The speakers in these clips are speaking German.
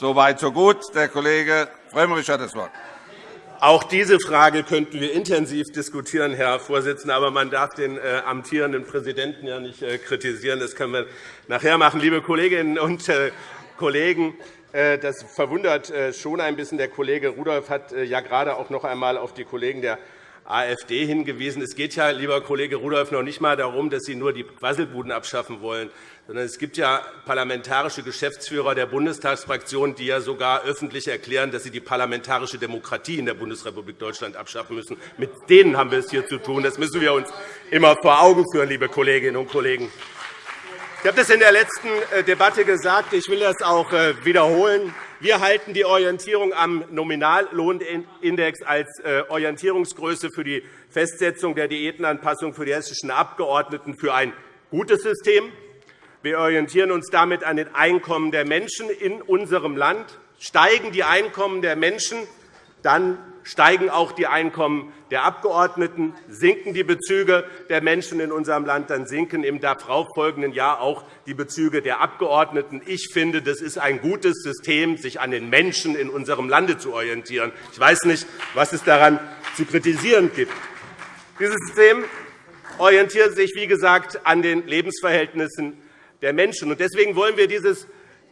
So weit, so gut. Der Kollege Frömmrich hat das Wort. Auch diese Frage könnten wir intensiv diskutieren, Herr Vorsitzender. Aber man darf den äh, amtierenden Präsidenten ja nicht äh, kritisieren. Das können wir nachher machen. Liebe Kolleginnen und äh, Kollegen, das verwundert schon ein bisschen. Der Kollege Rudolph hat ja gerade auch noch einmal auf die Kollegen der AfD hingewiesen. Es geht ja, lieber Kollege Rudolph, noch nicht einmal darum, dass Sie nur die Quasselbuden abschaffen wollen, sondern es gibt ja parlamentarische Geschäftsführer der Bundestagsfraktion, die ja sogar öffentlich erklären, dass sie die parlamentarische Demokratie in der Bundesrepublik Deutschland abschaffen müssen. Mit denen haben wir es hier zu tun. Das müssen wir uns immer vor Augen führen, liebe Kolleginnen und Kollegen. Ich habe das in der letzten äh, Debatte gesagt. Ich will das auch äh, wiederholen. Wir halten die Orientierung am Nominallohnindex als äh, Orientierungsgröße für die Festsetzung der Diätenanpassung für die hessischen Abgeordneten für ein gutes System. Wir orientieren uns damit an den Einkommen der Menschen in unserem Land. Steigen die Einkommen der Menschen, dann steigen auch die Einkommen der Abgeordneten, sinken die Bezüge der Menschen in unserem Land, dann sinken im darauffolgenden Jahr auch die Bezüge der Abgeordneten. Ich finde, das ist ein gutes System, sich an den Menschen in unserem Lande zu orientieren. Ich weiß nicht, was es daran zu kritisieren gibt. Dieses System orientiert sich, wie gesagt, an den Lebensverhältnissen der Menschen. Deswegen wollen wir dieses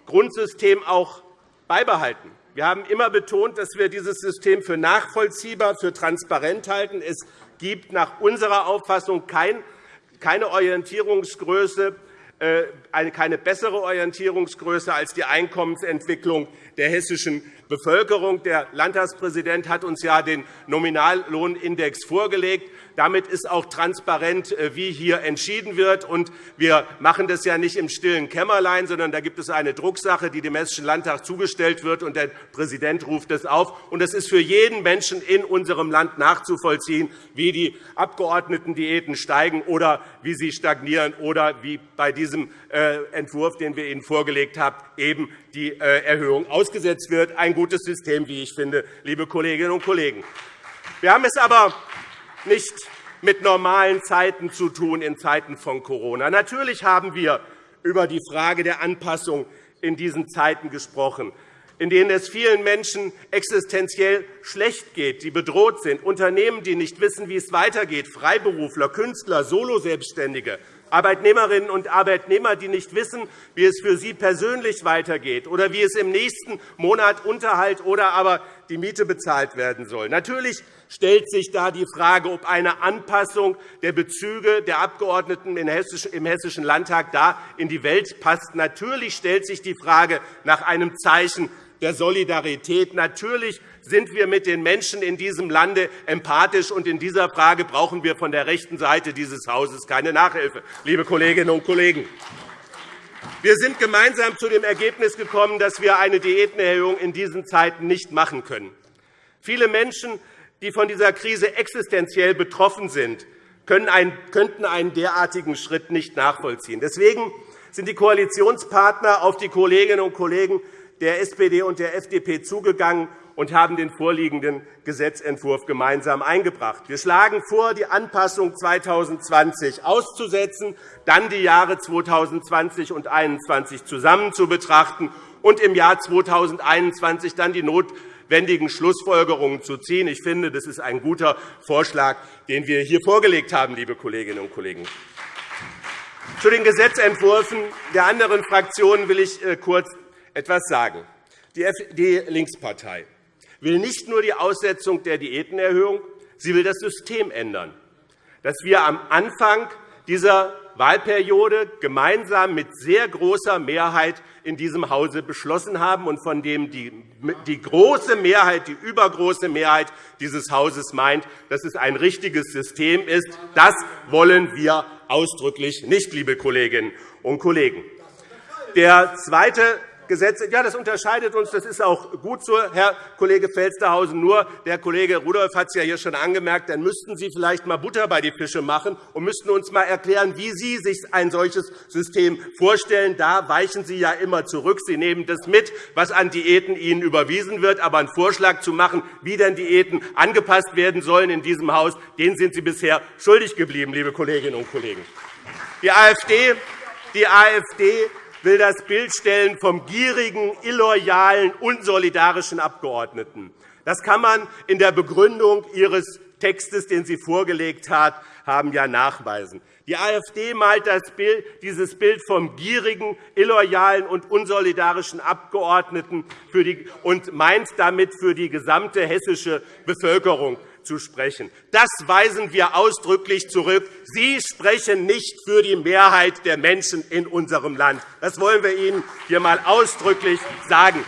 Grundsystem auch beibehalten. Wir haben immer betont, dass wir dieses System für nachvollziehbar, für transparent halten. Es gibt nach unserer Auffassung keine Orientierungsgröße, äh, keine bessere Orientierungsgröße als die Einkommensentwicklung der hessischen Bevölkerung. Der Landtagspräsident hat uns ja den Nominallohnindex vorgelegt. Damit ist auch transparent, äh, wie hier entschieden wird. Und wir machen das ja nicht im stillen Kämmerlein, sondern da gibt es eine Drucksache, die dem Hessischen Landtag zugestellt wird, und der Präsident ruft es auf. Und es ist für jeden Menschen in unserem Land nachzuvollziehen, wie die Abgeordnetendiäten steigen oder wie sie stagnieren oder wie bei diesem äh, Entwurf, den wir Ihnen vorgelegt haben, eben die äh, Erhöhung ausgesetzt wird. Ein gutes System, wie ich finde, liebe Kolleginnen und Kollegen. Wir haben es aber nicht mit normalen Zeiten zu tun in Zeiten von Corona. Natürlich haben wir über die Frage der Anpassung in diesen Zeiten gesprochen, in denen es vielen Menschen existenziell schlecht geht, die bedroht sind, Unternehmen, die nicht wissen, wie es weitergeht, Freiberufler, Künstler, Soloselbstständige, Arbeitnehmerinnen und Arbeitnehmer, die nicht wissen, wie es für sie persönlich weitergeht oder wie es im nächsten Monat Unterhalt oder aber die Miete bezahlt werden soll. Natürlich stellt sich da die Frage, ob eine Anpassung der Bezüge der Abgeordneten im Hessischen Landtag da in die Welt passt. Natürlich stellt sich die Frage nach einem Zeichen der Solidarität. Natürlich sind wir mit den Menschen in diesem Lande empathisch, und in dieser Frage brauchen wir von der rechten Seite dieses Hauses keine Nachhilfe, liebe Kolleginnen und Kollegen. Wir sind gemeinsam zu dem Ergebnis gekommen, dass wir eine Diätenerhöhung in diesen Zeiten nicht machen können. Viele Menschen, die von dieser Krise existenziell betroffen sind, könnten einen derartigen Schritt nicht nachvollziehen. Deswegen sind die Koalitionspartner auf die Kolleginnen und Kollegen der SPD und der FDP zugegangen und haben den vorliegenden Gesetzentwurf gemeinsam eingebracht. Wir schlagen vor, die Anpassung 2020 auszusetzen, dann die Jahre 2020 und 2021 zusammen zu betrachten und im Jahr 2021 dann die notwendigen Schlussfolgerungen zu ziehen. Ich finde, das ist ein guter Vorschlag, den wir hier vorgelegt haben, liebe Kolleginnen und Kollegen. Zu den Gesetzentwürfen der anderen Fraktionen will ich äh, kurz etwas sagen. Die Linkspartei will nicht nur die Aussetzung der Diätenerhöhung, sie will das System ändern, das wir am Anfang dieser Wahlperiode gemeinsam mit sehr großer Mehrheit in diesem Hause beschlossen haben und von dem die große Mehrheit, die übergroße Mehrheit dieses Hauses meint, dass es ein richtiges System ist. Das wollen wir ausdrücklich nicht, liebe Kolleginnen und Kollegen. Der zweite Gesetze. Ja, das unterscheidet uns. Das ist auch gut so, Herr Kollege Felstehausen. Nur der Kollege Rudolph hat es ja hier schon angemerkt. Dann müssten Sie vielleicht einmal Butter bei die Fische machen und müssten uns einmal erklären, wie Sie sich ein solches System vorstellen. Da weichen Sie ja immer zurück. Sie nehmen das mit, was an Diäten Ihnen überwiesen wird. Aber einen Vorschlag zu machen, wie denn Diäten angepasst werden sollen in diesem Haus, den sind Sie bisher schuldig geblieben, liebe Kolleginnen und Kollegen. Die AfD, die AfD will das Bild stellen vom gierigen, illoyalen, unsolidarischen Abgeordneten. Das kann man in der Begründung Ihres Textes, den Sie vorgelegt haben, ja nachweisen. Die AfD malt Bild, dieses Bild vom gierigen, illoyalen und unsolidarischen Abgeordneten die, und meint damit für die gesamte hessische Bevölkerung zu sprechen. Das weisen wir ausdrücklich zurück. Sie sprechen nicht für die Mehrheit der Menschen in unserem Land. Das wollen wir Ihnen hier einmal ausdrücklich sagen.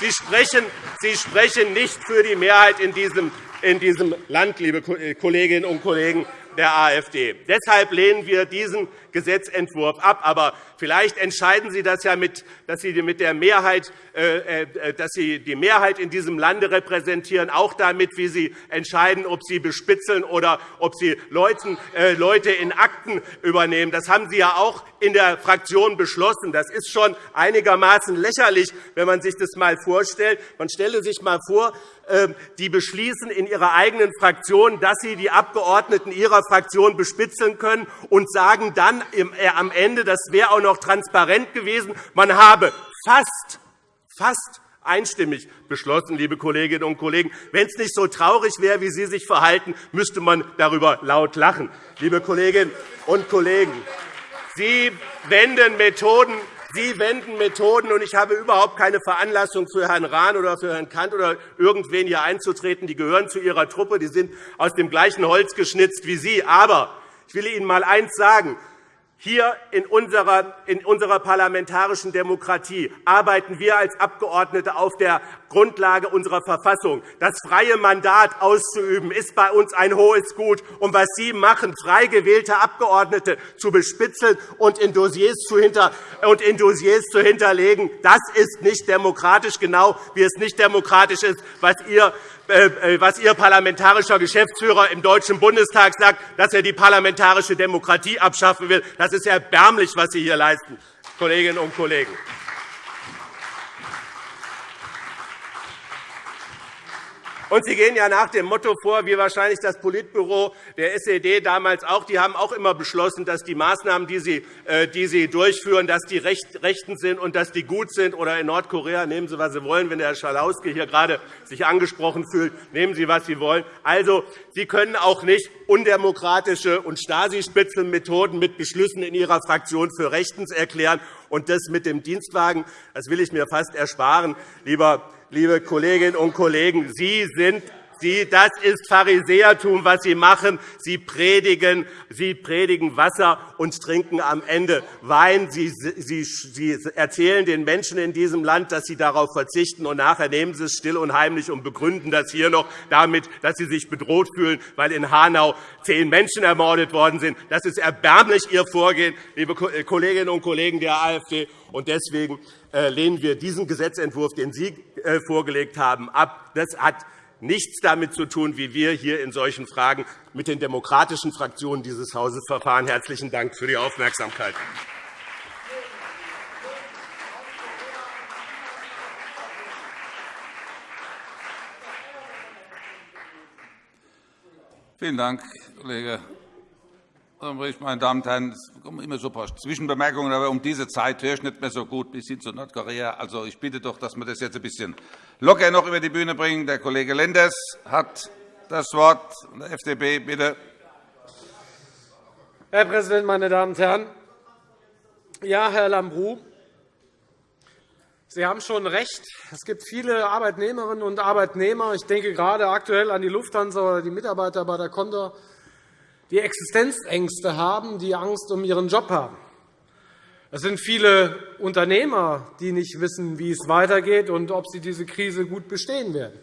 Sie sprechen, Sie sprechen nicht für die Mehrheit in diesem, in diesem Land, liebe Kolleginnen und Kollegen der AfD. Deshalb lehnen wir diesen Gesetzentwurf ab. Aber vielleicht entscheiden Sie das ja, mit, dass Sie, mit der Mehrheit, äh, äh, dass Sie die Mehrheit in diesem Lande repräsentieren, auch damit, wie Sie entscheiden, ob Sie bespitzeln oder ob Sie äh, Leute in Akten übernehmen. Das haben Sie ja auch in der Fraktion beschlossen. Das ist schon einigermaßen lächerlich, wenn man sich das einmal vorstellt. Man stelle sich einmal vor, die beschließen in ihrer eigenen Fraktion, dass sie die Abgeordneten ihrer Fraktion bespitzeln können und sagen dann äh, am Ende, das wäre auch noch transparent gewesen, man habe fast, fast einstimmig beschlossen, liebe Kolleginnen und Kollegen. Wenn es nicht so traurig wäre, wie Sie sich verhalten, müsste man darüber laut lachen. Liebe Kolleginnen und Kollegen, Sie wenden Methoden Sie wenden Methoden, und ich habe überhaupt keine Veranlassung für Herrn Rahn oder für Herrn Kant oder irgendwen hier einzutreten. Die gehören zu Ihrer Truppe. Die sind aus dem gleichen Holz geschnitzt wie Sie. Aber ich will Ihnen einmal eines sagen. Hier in unserer, in unserer parlamentarischen Demokratie arbeiten wir als Abgeordnete auf der Grundlage unserer Verfassung. Das freie Mandat auszuüben, ist bei uns ein hohes Gut. Und was Sie machen, frei gewählte Abgeordnete zu bespitzeln und in Dossiers zu, hinter und in Dossiers zu hinterlegen, das ist nicht demokratisch, genau wie es nicht demokratisch ist, was ihr was Ihr parlamentarischer Geschäftsführer im Deutschen Bundestag sagt, dass er die parlamentarische Demokratie abschaffen will. Das ist erbärmlich, was Sie hier leisten, Kolleginnen und Kollegen. Und Sie gehen ja nach dem Motto vor, wie wahrscheinlich das Politbüro der SED damals auch. Die haben auch immer beschlossen, dass die Maßnahmen, die Sie, äh, die Sie durchführen, dass die rechten sind und dass die gut sind. Oder in Nordkorea nehmen Sie, was Sie wollen. Wenn der Herr Schalauske hier gerade sich angesprochen fühlt, nehmen Sie, was Sie wollen. Also, Sie können auch nicht undemokratische und Stasi-Spitzenmethoden mit Beschlüssen in Ihrer Fraktion für rechtens erklären. Und das mit dem Dienstwagen das will ich mir fast ersparen, lieber liebe Kolleginnen und Kollegen, Sie sind Sie, das ist Pharisäertum, was Sie machen. Sie predigen, Sie predigen Wasser und trinken am Ende Wein. Sie, Sie, Sie erzählen den Menschen in diesem Land, dass Sie darauf verzichten, und nachher nehmen Sie es still und heimlich und begründen das hier noch damit, dass Sie sich bedroht fühlen, weil in Hanau zehn Menschen ermordet worden sind. Das ist erbärmlich, Ihr Vorgehen, liebe Kolleginnen und Kollegen der AfD. Und deswegen äh, lehnen wir diesen Gesetzentwurf, den Sie äh, vorgelegt haben, ab. Das hat nichts damit zu tun, wie wir hier in solchen Fragen mit den demokratischen Fraktionen dieses Hauses verfahren. Herzlichen Dank für die Aufmerksamkeit. Vielen Dank, Kollege meine Damen und Herren, es kommen immer so ein paar Zwischenbemerkungen, aber um diese Zeit höre ich nicht mehr so gut bis hin zu Nordkorea. Also, ich bitte doch, dass wir das jetzt ein bisschen locker noch über die Bühne bringen. Der Kollege Lenders hat das Wort. Der FDP, bitte. Herr Präsident, meine Damen und Herren! Ja, Herr Lambrou, Sie haben schon recht. Es gibt viele Arbeitnehmerinnen und Arbeitnehmer. Ich denke gerade aktuell an die Lufthansa oder die Mitarbeiter bei der Condor die Existenzängste haben, die Angst um ihren Job haben. Es sind viele Unternehmer, die nicht wissen, wie es weitergeht und ob sie diese Krise gut bestehen werden.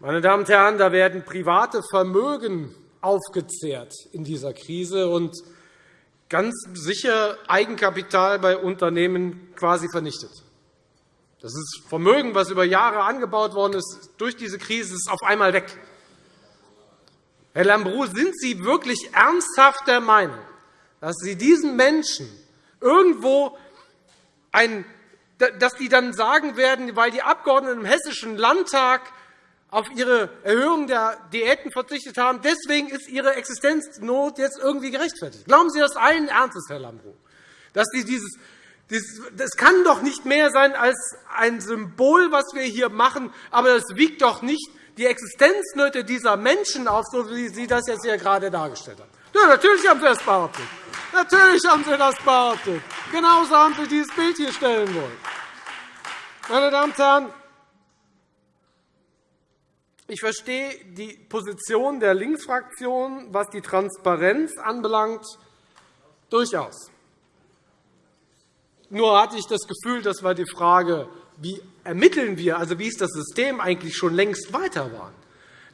Meine Damen und Herren, da werden private Vermögen aufgezehrt in dieser Krise und ganz sicher Eigenkapital bei Unternehmen quasi vernichtet. Das ist Vermögen, das über Jahre angebaut worden ist, durch diese Krise ist auf einmal weg. Herr Lambrou, sind Sie wirklich ernsthaft der Meinung, dass Sie diesen Menschen irgendwo ein, dass die dann sagen werden, weil die Abgeordneten im Hessischen Landtag auf ihre Erhöhung der Diäten verzichtet haben, deswegen ist ihre Existenznot jetzt irgendwie gerechtfertigt. Glauben Sie das allen Ernstes, Herr Lambrou? Dass Sie dieses das kann doch nicht mehr sein als ein Symbol, was wir hier machen, aber das wiegt doch nicht die Existenznöte dieser Menschen auf, so wie Sie das jetzt hier gerade dargestellt haben. Ja, natürlich haben Sie das behauptet. Natürlich haben Sie das behauptet. Genauso haben Sie dieses Bild hier stellen wollen. Meine Damen und Herren, ich verstehe die Position der Linksfraktion, was die Transparenz anbelangt, durchaus. Nur hatte ich das Gefühl, dass wir die Frage, wie ermitteln wir, also wie ist das System eigentlich schon längst weiter waren.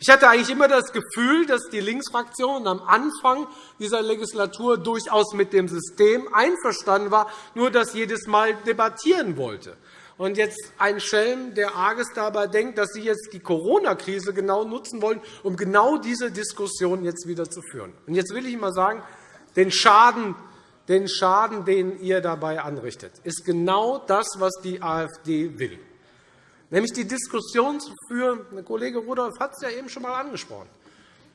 Ich hatte eigentlich immer das Gefühl, dass die Linksfraktion am Anfang dieser Legislatur durchaus mit dem System einverstanden war, nur das jedes Mal debattieren wollte. Und jetzt ein Schelm, der arges dabei denkt, dass Sie jetzt die Corona-Krise genau nutzen wollen, um genau diese Diskussion jetzt wieder zu führen. Und jetzt will ich einmal sagen, den Schaden, den Schaden, den ihr dabei anrichtet, ist genau das, was die AfD will. Nämlich die Diskussion zu führen, der Kollege Rudolph hat es ja eben schon einmal angesprochen.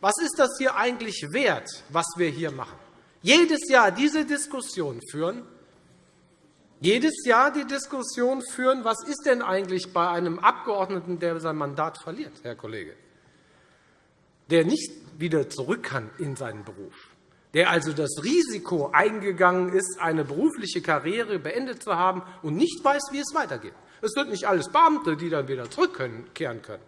Was ist das hier eigentlich wert, was wir hier machen? Jedes Jahr diese Diskussion führen, jedes Jahr die Diskussion führen, was ist denn eigentlich bei einem Abgeordneten, der sein Mandat verliert, Herr Kollege, der nicht wieder zurück kann in seinen Beruf der also das Risiko eingegangen ist, eine berufliche Karriere beendet zu haben und nicht weiß, wie es weitergeht. Es sind nicht alles Beamte, die dann wieder zurückkehren können,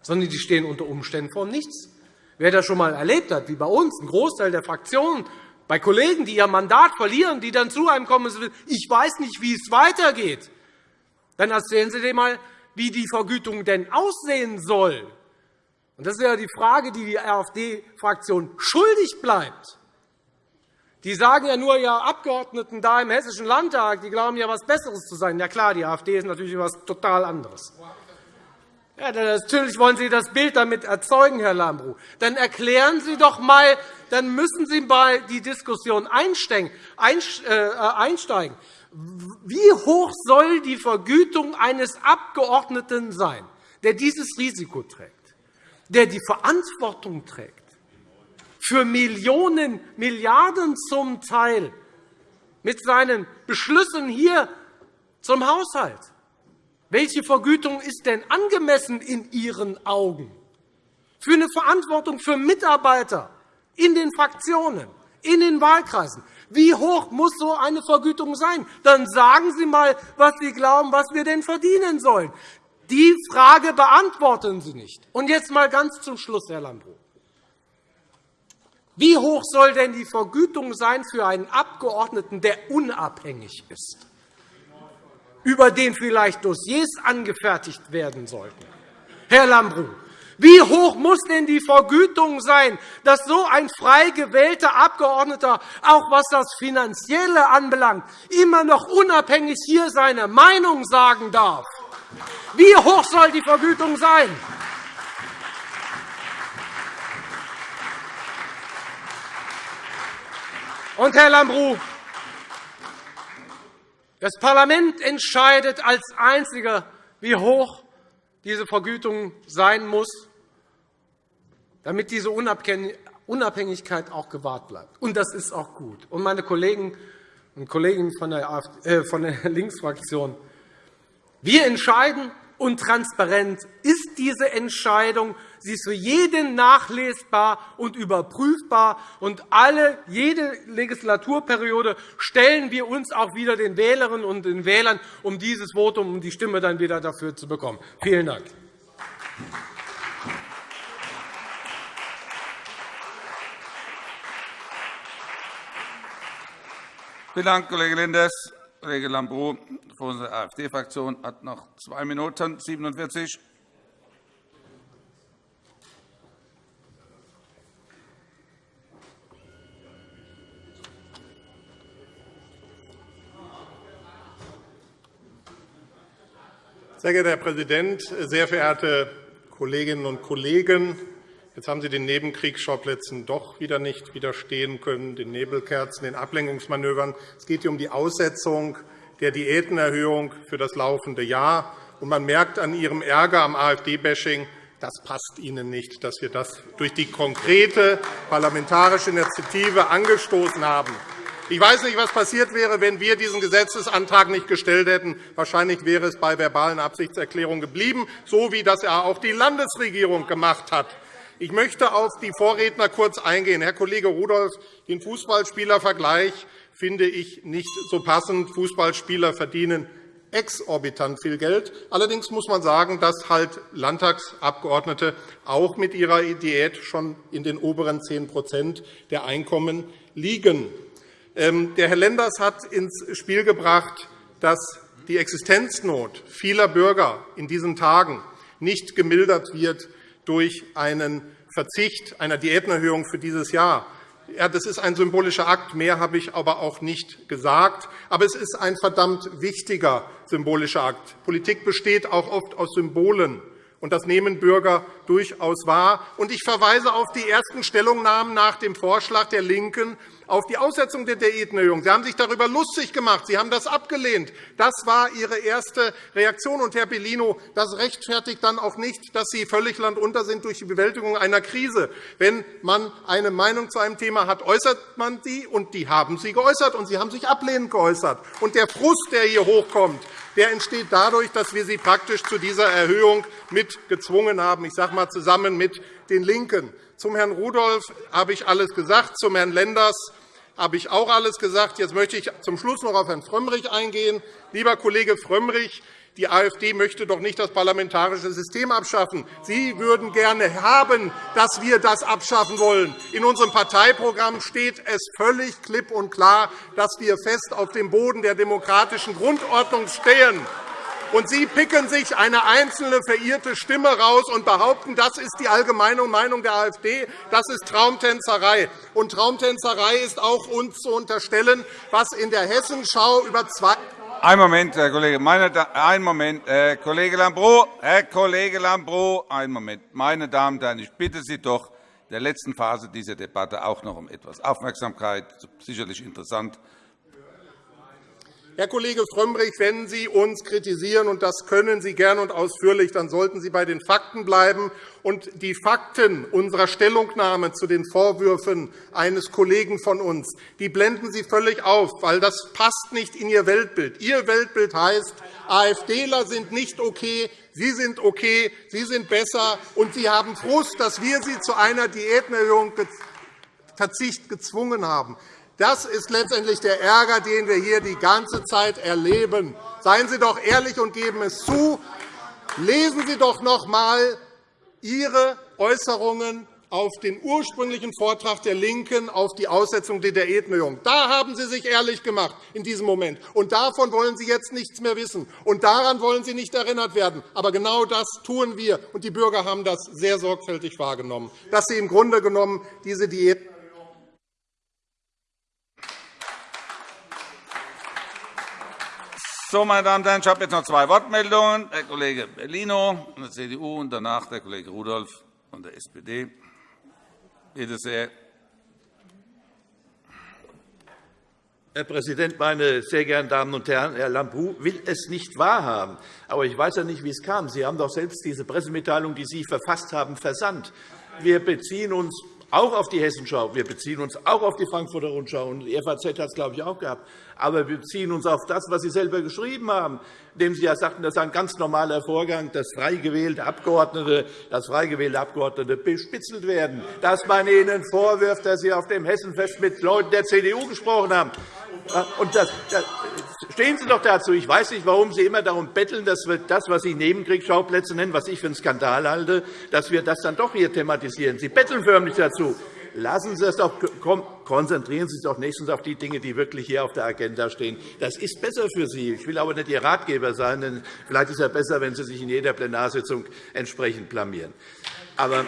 sondern die stehen unter Umständen vor Nichts. Wer das schon einmal erlebt hat, wie bei uns, ein Großteil der Fraktionen, bei Kollegen, die ihr Mandat verlieren, die dann zu einem kommen und sagen, ich weiß nicht, wie es weitergeht, dann erzählen Sie dem einmal, wie die Vergütung denn aussehen soll. Das ist ja die Frage, die die AfD-Fraktion schuldig bleibt. Die sagen ja nur, ja, Abgeordneten da im Hessischen Landtag, die glauben ja, etwas Besseres zu sein. Ja klar, die AfD ist natürlich etwas total anderes. Ja, natürlich wollen Sie das Bild damit erzeugen, Herr Lambrou. Dann erklären Sie doch einmal, dann müssen Sie mal die Diskussion äh, einsteigen. Wie hoch soll die Vergütung eines Abgeordneten sein, der dieses Risiko trägt, der die Verantwortung trägt? Für Millionen, Milliarden zum Teil mit seinen Beschlüssen hier zum Haushalt. Welche Vergütung ist denn angemessen in Ihren Augen? Für eine Verantwortung für Mitarbeiter in den Fraktionen, in den Wahlkreisen. Wie hoch muss so eine Vergütung sein? Dann sagen Sie einmal, was Sie glauben, was wir denn verdienen sollen. Die Frage beantworten Sie nicht. Und jetzt einmal ganz zum Schluss, Herr Lambrou. Wie hoch soll denn die Vergütung sein für einen Abgeordneten, der unabhängig ist, über den vielleicht Dossiers angefertigt werden sollten? Herr Lambrou, wie hoch muss denn die Vergütung sein, dass so ein frei gewählter Abgeordneter, auch was das Finanzielle anbelangt, immer noch unabhängig hier seine Meinung sagen darf? Wie hoch soll die Vergütung sein? Und, Herr Lambrou, das Parlament entscheidet als Einziger, wie hoch diese Vergütung sein muss, damit diese Unabhängigkeit auch gewahrt bleibt. Und das ist auch gut. Und meine Kollegen und Kolleginnen von der, äh, von der Linksfraktion, wir entscheiden, und transparent ist diese Entscheidung. Sie ist für jeden nachlesbar und überprüfbar. Und alle, jede Legislaturperiode stellen wir uns auch wieder den Wählerinnen und den Wählern, um dieses Votum, um die Stimme dann wieder dafür zu bekommen. Vielen Dank. Vielen Dank, Kollege Lenders. Kollege Lambrou von der AfD-Fraktion hat noch zwei Minuten 47. Sehr geehrter Herr Präsident, sehr verehrte Kolleginnen und Kollegen! Jetzt haben Sie den Nebenkriegsschauplätzen doch wieder nicht widerstehen können, den Nebelkerzen, den Ablenkungsmanövern. Es geht hier um die Aussetzung der Diätenerhöhung für das laufende Jahr. Und man merkt an Ihrem Ärger am AfD-Bashing, das passt Ihnen nicht, dass wir das durch die konkrete parlamentarische Initiative angestoßen haben. Ich weiß nicht, was passiert wäre, wenn wir diesen Gesetzesantrag nicht gestellt hätten. Wahrscheinlich wäre es bei verbalen Absichtserklärungen geblieben, so wie das auch die Landesregierung gemacht hat. Ich möchte auf die Vorredner kurz eingehen. Herr Kollege Rudolph, den Fußballspielervergleich finde ich nicht so passend. Fußballspieler verdienen exorbitant viel Geld. Allerdings muss man sagen, dass halt Landtagsabgeordnete auch mit ihrer Diät schon in den oberen 10% der Einkommen liegen. Ähm, der Herr Lenders hat ins Spiel gebracht, dass die Existenznot vieler Bürger in diesen Tagen nicht gemildert wird durch einen Verzicht einer Diätenerhöhung für dieses Jahr. Ja, das ist ein symbolischer Akt. Mehr habe ich aber auch nicht gesagt. Aber es ist ein verdammt wichtiger symbolischer Akt. Politik besteht auch oft aus Symbolen. Und das nehmen Bürger durchaus wahr. Und ich verweise auf die ersten Stellungnahmen nach dem Vorschlag der LINKEN auf die Aussetzung der Diätenerhöhung. Sie haben sich darüber lustig gemacht. Sie haben das abgelehnt. Das war Ihre erste Reaktion. Und, Herr Bellino, das rechtfertigt dann auch nicht, dass Sie völlig landunter sind durch die Bewältigung einer Krise. Wenn man eine Meinung zu einem Thema hat, äußert man sie, und die haben Sie geäußert, und Sie haben sich ablehnend geäußert. Und der Frust, der hier hochkommt, der entsteht dadurch, dass wir Sie praktisch zu dieser Erhöhung mit gezwungen haben, ich sage mal, zusammen mit den LINKEN. Zum Herrn Rudolph habe ich alles gesagt, zum Herrn Lenders habe ich auch alles gesagt. Jetzt möchte ich zum Schluss noch auf Herrn Frömmrich eingehen. Lieber Kollege Frömmrich, die AfD möchte doch nicht das parlamentarische System abschaffen. Sie würden gerne haben, dass wir das abschaffen wollen. In unserem Parteiprogramm steht es völlig klipp und klar, dass wir fest auf dem Boden der demokratischen Grundordnung stehen und Sie picken sich eine einzelne verirrte Stimme raus und behaupten, das ist die allgemeine Meinung der AfD. Das ist Traumtänzerei. Und Traumtänzerei ist auch uns zu unterstellen, was in der Hessenschau über zwei ein Moment, Herr Kollege. Meine ein Moment, Herr Kollege Lambrou. Herr Kollege Lambrou, einen Moment. Meine Damen und Herren, ich bitte Sie doch, der letzten Phase dieser Debatte auch noch um etwas Aufmerksamkeit. Sicherlich interessant. Herr Kollege Frömmrich, wenn Sie uns kritisieren, und das können Sie gern und ausführlich, dann sollten Sie bei den Fakten bleiben. Und die Fakten unserer Stellungnahme zu den Vorwürfen eines Kollegen von uns die blenden Sie völlig auf, weil das passt nicht in Ihr Weltbild. Ihr Weltbild heißt, AfDler sind nicht okay, Sie sind okay, Sie sind besser, und Sie haben Frust, dass wir Sie zu einer Diätenerhöhung Verzicht gezwungen haben. Das ist letztendlich der Ärger, den wir hier die ganze Zeit erleben. Seien Sie doch ehrlich und geben es zu. Lesen Sie doch noch einmal Ihre Äußerungen auf den ursprünglichen Vortrag der LINKEN auf die Aussetzung der Diätenerhöhung. Da haben Sie sich ehrlich gemacht in diesem Moment. Und davon wollen Sie jetzt nichts mehr wissen. Und daran wollen Sie nicht erinnert werden. Aber genau das tun wir. Und die Bürger haben das sehr sorgfältig wahrgenommen, dass Sie im Grunde genommen diese Diät So, meine Damen und Herren, ich habe jetzt noch zwei Wortmeldungen. Herr Kollege Bellino von der CDU und danach der Kollege Rudolph von der SPD. Bitte sehr. Herr Präsident, meine sehr geehrten Damen und Herren! Herr Lambrou will es nicht wahrhaben. Aber ich weiß ja nicht, wie es kam. Sie haben doch selbst diese Pressemitteilung, die Sie verfasst haben, versandt. Wir beziehen uns auch auf die Hessenschau. Wir beziehen uns auch auf die Frankfurter Rundschau. Und die FAZ hat es, glaube ich, auch gehabt. Aber wir beziehen uns auf das, was Sie selber geschrieben haben, indem Sie ja sagten, das ist ein ganz normaler Vorgang, dass frei gewählte Abgeordnete, dass frei gewählte Abgeordnete bespitzelt werden, dass man ihnen vorwirft, dass Sie auf dem Hessenfest mit Leuten der CDU gesprochen haben. Und das, das, stehen Sie doch dazu. Ich weiß nicht, warum Sie immer darum betteln, dass wir das, was Sie Nebenkriegsschauplätze nennen, was ich für einen Skandal halte, dass wir das dann doch hier thematisieren. Sie betteln förmlich dazu. Lassen Sie es doch, konzentrieren Sie sich doch nächstens auf die Dinge, die wirklich hier auf der Agenda stehen. Das ist besser für Sie. Ich will aber nicht Ihr Ratgeber sein, denn vielleicht ist es besser, wenn Sie sich in jeder Plenarsitzung entsprechend blamieren. Aber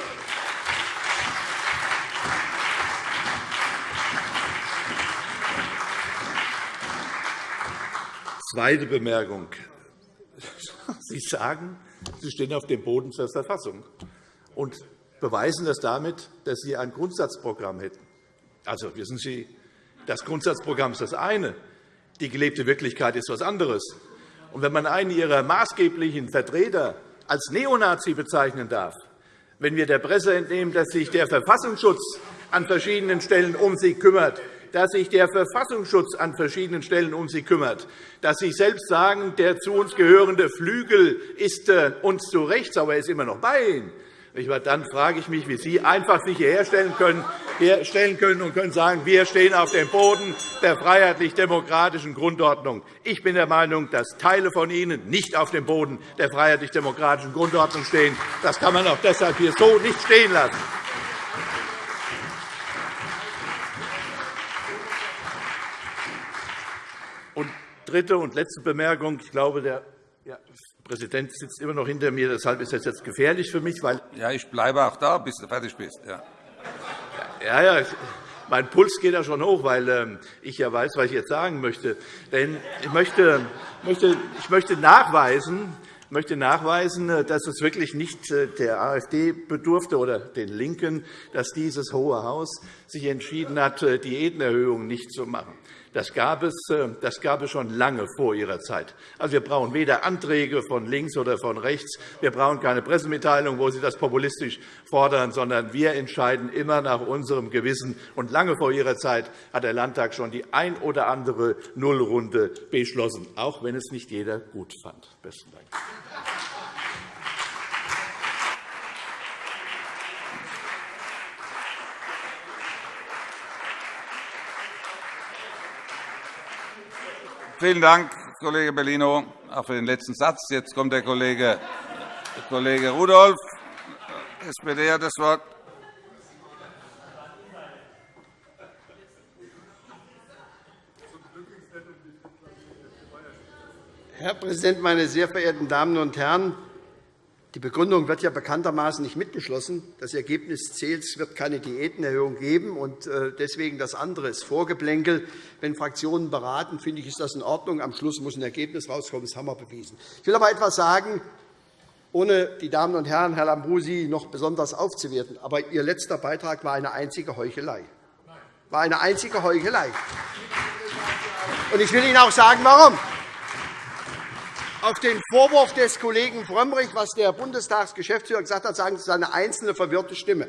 Zweite Bemerkung. Sie sagen, Sie stehen auf dem Boden der Verfassung und beweisen das damit, dass Sie ein Grundsatzprogramm hätten. Also, wissen Sie, das Grundsatzprogramm ist das eine. Die gelebte Wirklichkeit ist etwas anderes. Und wenn man einen Ihrer maßgeblichen Vertreter als Neonazi bezeichnen darf, wenn wir der Presse entnehmen, dass sich der Verfassungsschutz an verschiedenen Stellen um sie kümmert, dass sich der Verfassungsschutz an verschiedenen Stellen um sie kümmert, dass Sie selbst sagen, der zu uns gehörende Flügel ist äh, uns zu rechts, aber er ist immer noch bei Ihnen. Dann frage ich mich, wie Sie einfach sich hierher stellen können, stellen können und können sagen, wir stehen auf dem Boden der freiheitlich-demokratischen Grundordnung. Ich bin der Meinung, dass Teile von Ihnen nicht auf dem Boden der freiheitlich-demokratischen Grundordnung stehen. Das kann man auch deshalb hier so nicht stehen lassen. Und dritte und letzte Bemerkung. Ich glaube, der Präsident sitzt immer noch hinter mir. Deshalb ist das jetzt gefährlich für mich. Weil ja, ich bleibe auch da, bis du fertig bist. Ja. Ja, ja, mein Puls geht da schon hoch, weil ähm, ich ja weiß, was ich jetzt sagen möchte. Denn ich möchte, ich möchte nachweisen, möchte nachweisen, äh, dass es wirklich nicht äh, der AfD bedurfte oder den LINKEN, dass dieses Hohe Haus sich entschieden hat, äh, Diätenerhöhungen nicht zu machen. Das gab, es, äh, das gab es schon lange vor Ihrer Zeit. Also, wir brauchen weder Anträge von links oder von rechts. Wir brauchen keine Pressemitteilung, wo Sie das populistisch fordern, sondern wir entscheiden immer nach unserem Gewissen. Und lange vor Ihrer Zeit hat der Landtag schon die ein oder andere Nullrunde beschlossen, auch wenn es nicht jeder gut fand. Besten Dank. Vielen Dank, Kollege Bellino, auch für den letzten Satz. Jetzt kommt der Kollege, der Kollege Rudolph, SPD, hat das Wort. Herr Präsident, meine sehr verehrten Damen und Herren! Die Begründung wird ja bekanntermaßen nicht mitgeschlossen. Das Ergebnis zählt. Es wird keine Diätenerhöhung geben. und äh, Deswegen das andere ist Vorgeplänkel. Wenn Fraktionen beraten, finde ich, ist das in Ordnung. Am Schluss muss ein Ergebnis herauskommen. Das haben wir bewiesen. Ich will aber etwas sagen, ohne die Damen und Herren, Herr Lambrou, noch besonders aufzuwerten. Aber Ihr letzter Beitrag war eine einzige Heuchelei. War eine einzige Heuchelei. Und ich will Ihnen auch sagen, warum auf den Vorwurf des Kollegen Frömmrich, was der Bundestagsgeschäftsführer gesagt hat, sagen es ist eine einzelne verwirrte Stimme.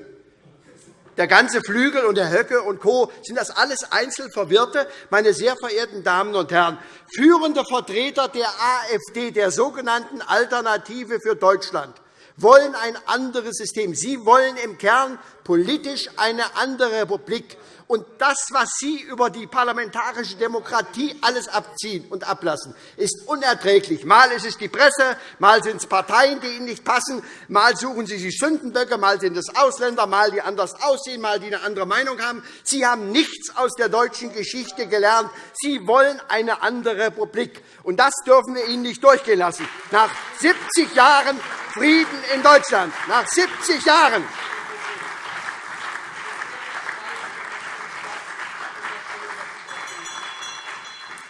Der ganze Flügel und der Höcke und Co. sind das alles einzeln Verwirrte. Meine sehr verehrten Damen und Herren, führende Vertreter der AfD, der sogenannten Alternative für Deutschland, wollen ein anderes System. Sie wollen im Kern politisch eine andere Republik. Und das, was Sie über die parlamentarische Demokratie alles abziehen und ablassen, ist unerträglich. Mal ist es die Presse, mal sind es Parteien, die Ihnen nicht passen, mal suchen Sie sich Sündenböcke, mal sind es Ausländer, mal die anders aussehen, mal die eine andere Meinung haben. Sie haben nichts aus der deutschen Geschichte gelernt. Sie wollen eine andere Republik. Und das dürfen wir Ihnen nicht durchgehen lassen. Nach 70 Jahren Frieden in Deutschland, nach 70 Jahren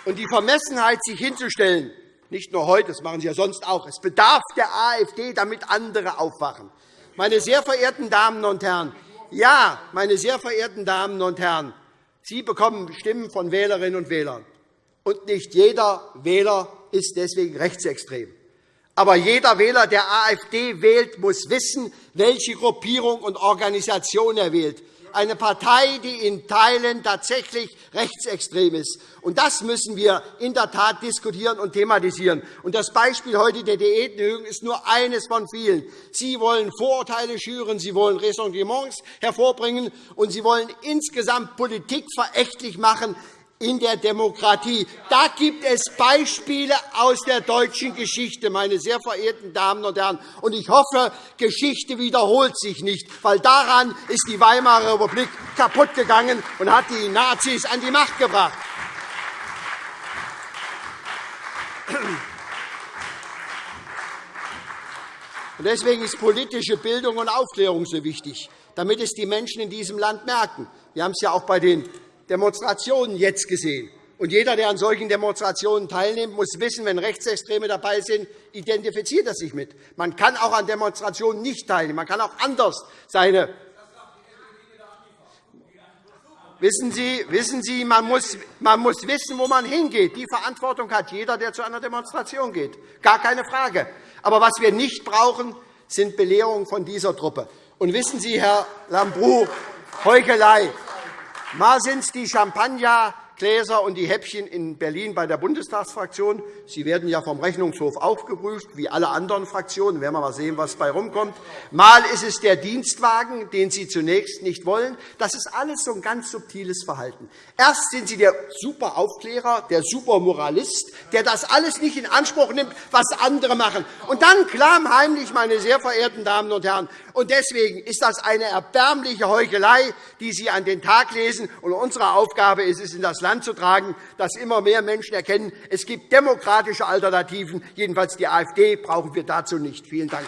Und die Vermessenheit, sich hinzustellen, nicht nur heute, das machen Sie ja sonst auch, es bedarf der AfD, damit andere aufwachen. Meine sehr verehrten Damen und Herren, ja, meine sehr verehrten Damen und Herren, Sie bekommen Stimmen von Wählerinnen und Wählern. Und nicht jeder Wähler ist deswegen rechtsextrem. Aber jeder Wähler, der AfD wählt, muss wissen, welche Gruppierung und Organisation er wählt eine Partei, die in Teilen tatsächlich rechtsextrem ist. Und das müssen wir in der Tat diskutieren und thematisieren. Und das Beispiel heute der Diätenerhöhung ist nur eines von vielen. Sie wollen Vorurteile schüren, Sie wollen Ressentiments hervorbringen, und Sie wollen insgesamt Politik verächtlich machen, in der Demokratie. Da gibt es Beispiele aus der deutschen Geschichte, meine sehr verehrten Damen und Herren. Und ich hoffe, Geschichte wiederholt sich nicht, weil daran ist die Weimarer Republik kaputtgegangen und hat die Nazis an die Macht gebracht. Deswegen ist politische Bildung und Aufklärung so wichtig, damit es die Menschen in diesem Land merken. Wir haben es ja auch bei den Demonstrationen jetzt gesehen. Und jeder, der an solchen Demonstrationen teilnimmt, muss wissen, wenn Rechtsextreme dabei sind, identifiziert er sich mit. Man kann auch an Demonstrationen nicht teilnehmen. Man kann auch anders seine Wissen Sie, wissen Sie man, muss, man muss wissen, wo man hingeht. Die Verantwortung hat jeder, der zu einer Demonstration geht. Gar keine Frage. Aber was wir nicht brauchen, sind Belehrungen von dieser Truppe. Und wissen Sie, Herr Lambrou, Heuchelei. Mal sind es die Champagner, Gläser und die Häppchen in Berlin bei der Bundestagsfraktion. Sie werden ja vom Rechnungshof auch geprüft, wie alle anderen Fraktionen. Wir werden mal sehen, was dabei rumkommt. Mal ist es der Dienstwagen, den Sie zunächst nicht wollen. Das ist alles so ein ganz subtiles Verhalten. Erst sind Sie der Superaufklärer, der Supermoralist, der das alles nicht in Anspruch nimmt, was andere machen. Und dann klammheimlich, meine sehr verehrten Damen und Herren, und deswegen ist das eine erbärmliche Heuchelei, die Sie an den Tag lesen. Und unsere Aufgabe ist es, in das Land zu tragen, dass immer mehr Menschen erkennen, es gibt demokratische Alternativen. Jedenfalls die AfD brauchen wir dazu nicht. Vielen Dank.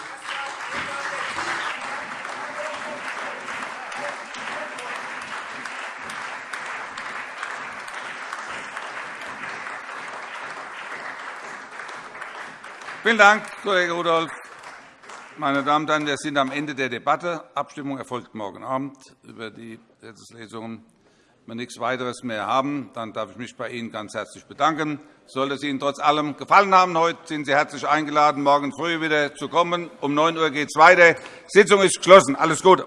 Vielen Dank, Kollege Rudolph. Meine Damen und Herren, wir sind am Ende der Debatte. Abstimmung erfolgt morgen Abend über die Gesetzeslesungen. Wenn wir nichts weiteres mehr haben, dann darf ich mich bei Ihnen ganz herzlich bedanken. Sollte es Ihnen trotz allem gefallen haben heute, sind Sie herzlich eingeladen, morgen früh wieder zu kommen. Um 9 Uhr geht es weiter. Die Sitzung ist geschlossen. Alles Gute.